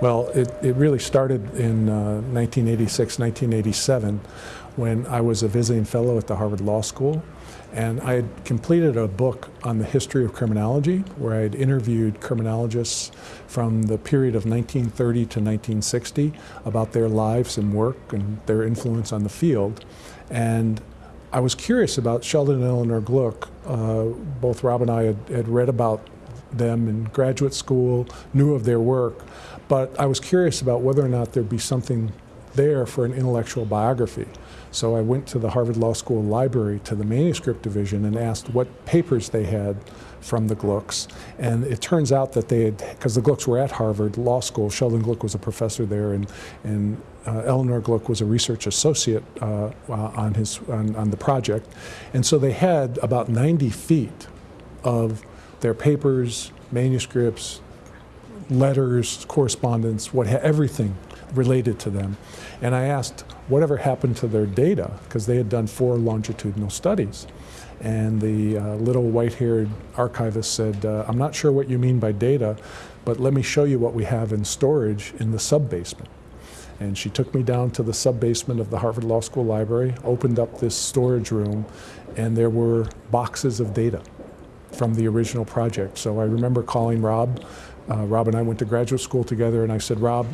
Well, it, it really started in uh, 1986, 1987, when I was a visiting fellow at the Harvard Law School. And I had completed a book on the history of criminology, where I had interviewed criminologists from the period of 1930 to 1960 about their lives and work and their influence on the field. And I was curious about Sheldon and Eleanor Glueck. Uh, both Rob and I had, had read about them in graduate school, knew of their work, but I was curious about whether or not there'd be something there for an intellectual biography. So I went to the Harvard Law School library to the manuscript division and asked what papers they had from the Gluecks. And it turns out that they had, because the Gluecks were at Harvard Law School, Sheldon Glueck was a professor there, and, and uh, Eleanor Glueck was a research associate uh, on, his, on, on the project. And so they had about 90 feet of their papers, manuscripts, letters, correspondence, what everything related to them. And I asked whatever happened to their data, because they had done four longitudinal studies. And the uh, little white-haired archivist said, uh, I'm not sure what you mean by data, but let me show you what we have in storage in the sub-basement. And she took me down to the sub-basement of the Harvard Law School library, opened up this storage room, and there were boxes of data from the original project. So I remember calling Rob. Uh, Rob and I went to graduate school together, and I said, Rob,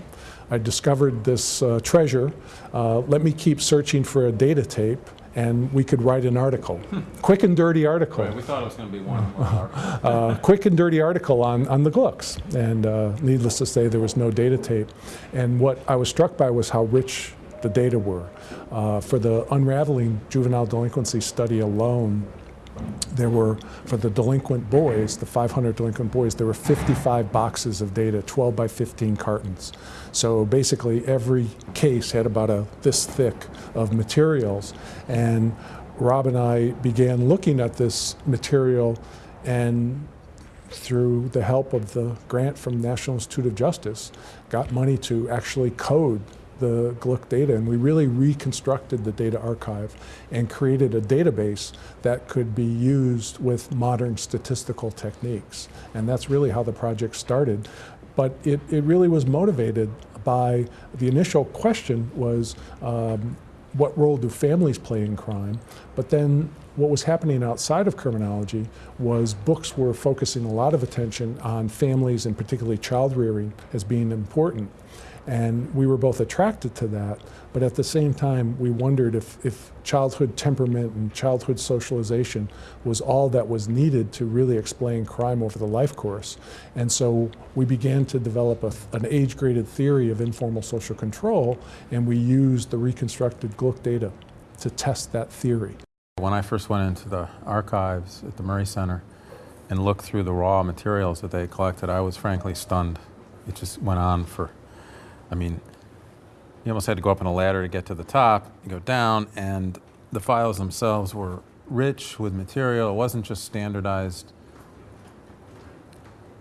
I discovered this uh, treasure. Uh, let me keep searching for a data tape and we could write an article. Hmm. Quick and dirty article. Right, we thought it was going to be one. uh, quick and dirty article on, on the Gluecks. And uh, needless to say, there was no data tape. And what I was struck by was how rich the data were. Uh, for the unraveling juvenile delinquency study alone, there were, for the delinquent boys, the 500 delinquent boys, there were 55 boxes of data, 12 by 15 cartons. So basically every case had about a this thick of materials. And Rob and I began looking at this material and through the help of the grant from National Institute of Justice, got money to actually code the Glueck data and we really reconstructed the data archive and created a database that could be used with modern statistical techniques. And that's really how the project started. But it, it really was motivated by the initial question was um, what role do families play in crime? But then what was happening outside of criminology was books were focusing a lot of attention on families and particularly child rearing as being important. And we were both attracted to that, but at the same time, we wondered if, if childhood temperament and childhood socialization was all that was needed to really explain crime over the life course. And so we began to develop a, an age-graded theory of informal social control, and we used the reconstructed Glueck data to test that theory. When I first went into the archives at the Murray Center and looked through the raw materials that they collected, I was frankly stunned. It just went on for I mean, you almost had to go up on a ladder to get to the top, you go down, and the files themselves were rich with material. It wasn't just standardized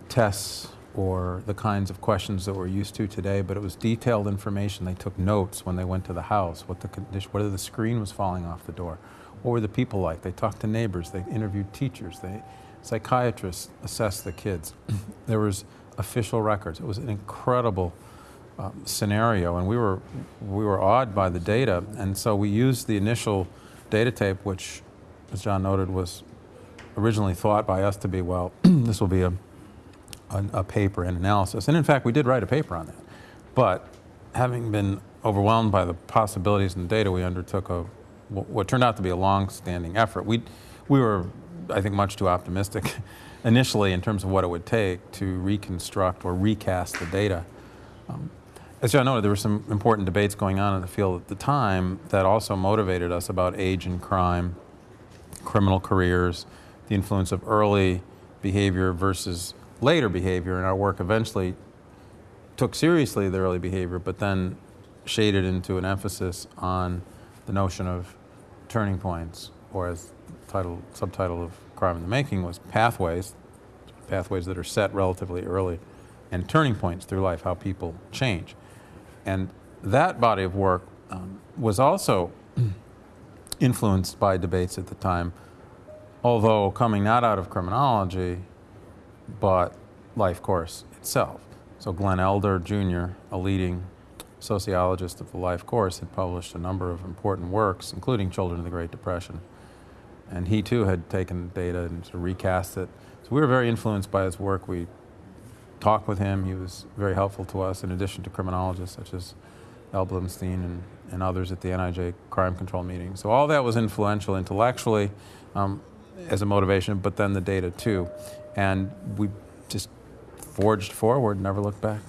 tests or the kinds of questions that we're used to today, but it was detailed information. They took notes when they went to the house, what the condition, whether the screen was falling off the door. What were the people like? They talked to neighbors, they interviewed teachers, they, psychiatrists assessed the kids. there was official records. It was an incredible um, scenario, and we were we were awed by the data, and so we used the initial data tape, which, as John noted, was originally thought by us to be well, this will be a, a, a paper and analysis, and in fact, we did write a paper on that, but having been overwhelmed by the possibilities in the data, we undertook a what turned out to be a long-standing effort. We we were, I think, much too optimistic initially in terms of what it would take to reconstruct or recast the data. Um, as John know, there were some important debates going on in the field at the time that also motivated us about age and crime, criminal careers, the influence of early behavior versus later behavior, and our work eventually took seriously the early behavior, but then shaded into an emphasis on the notion of turning points, or as title, subtitle of Crime in the Making was pathways, pathways that are set relatively early, and turning points through life, how people change. And that body of work um, was also influenced by debates at the time, although coming not out of criminology, but life course itself. So Glenn Elder Jr., a leading sociologist of the life course, had published a number of important works, including Children of the Great Depression. And he too had taken data and sort of recast it. So we were very influenced by his work. We talked with him. He was very helpful to us, in addition to criminologists such as Al Blumstein and, and others at the NIJ crime control meeting. So all that was influential intellectually um, as a motivation, but then the data too. And we just forged forward, never looked back.